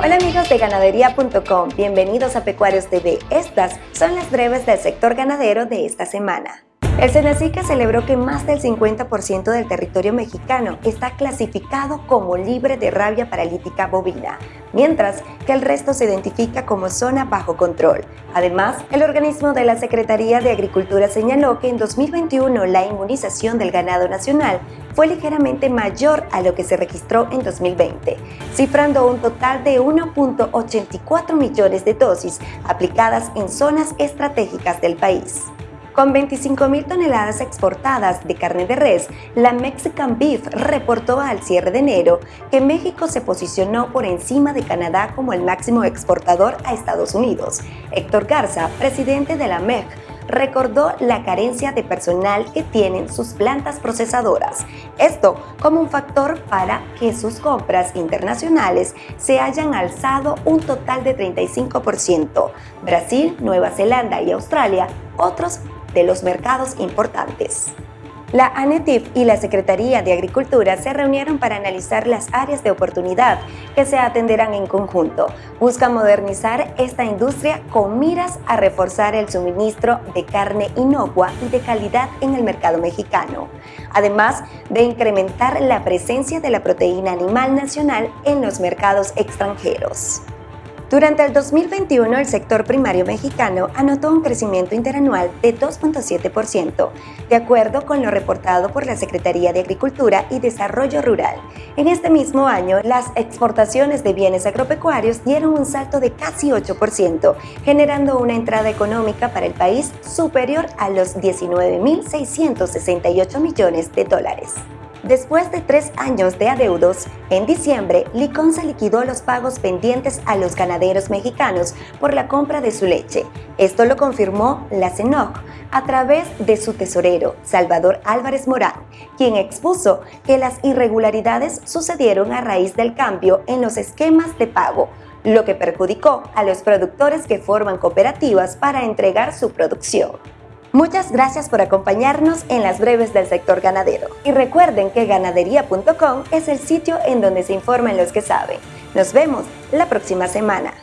Amigos de ganadería.com, bienvenidos a Pecuarios TV. Estas son las breves del sector ganadero de esta semana. El Senacica celebró que más del 50% del territorio mexicano está clasificado como libre de rabia paralítica bovina, mientras que el resto se identifica como zona bajo control. Además, el organismo de la Secretaría de Agricultura señaló que en 2021 la inmunización del ganado nacional fue ligeramente mayor a lo que se registró en 2020, cifrando un total de 1.84 millones de dosis aplicadas en zonas estratégicas del país. Con 25.000 toneladas exportadas de carne de res, la Mexican Beef reportó al cierre de enero que México se posicionó por encima de Canadá como el máximo exportador a Estados Unidos. Héctor Garza, presidente de la MEC, recordó la carencia de personal que tienen sus plantas procesadoras. Esto como un factor para que sus compras internacionales se hayan alzado un total de 35%. Brasil, Nueva Zelanda y Australia, otros de los mercados importantes. La ANETIF y la Secretaría de Agricultura se reunieron para analizar las áreas de oportunidad que se atenderán en conjunto. Busca modernizar esta industria con miras a reforzar el suministro de carne inocua y de calidad en el mercado mexicano, además de incrementar la presencia de la proteína animal nacional en los mercados extranjeros. Durante el 2021, el sector primario mexicano anotó un crecimiento interanual de 2.7%, de acuerdo con lo reportado por la Secretaría de Agricultura y Desarrollo Rural. En este mismo año, las exportaciones de bienes agropecuarios dieron un salto de casi 8%, generando una entrada económica para el país superior a los 19.668 millones de dólares. Después de tres años de adeudos, en diciembre, Liconza liquidó los pagos pendientes a los ganaderos mexicanos por la compra de su leche. Esto lo confirmó la CENOC a través de su tesorero, Salvador Álvarez Morán, quien expuso que las irregularidades sucedieron a raíz del cambio en los esquemas de pago, lo que perjudicó a los productores que forman cooperativas para entregar su producción. Muchas gracias por acompañarnos en las breves del sector ganadero. Y recuerden que ganadería.com es el sitio en donde se informan los que saben. Nos vemos la próxima semana.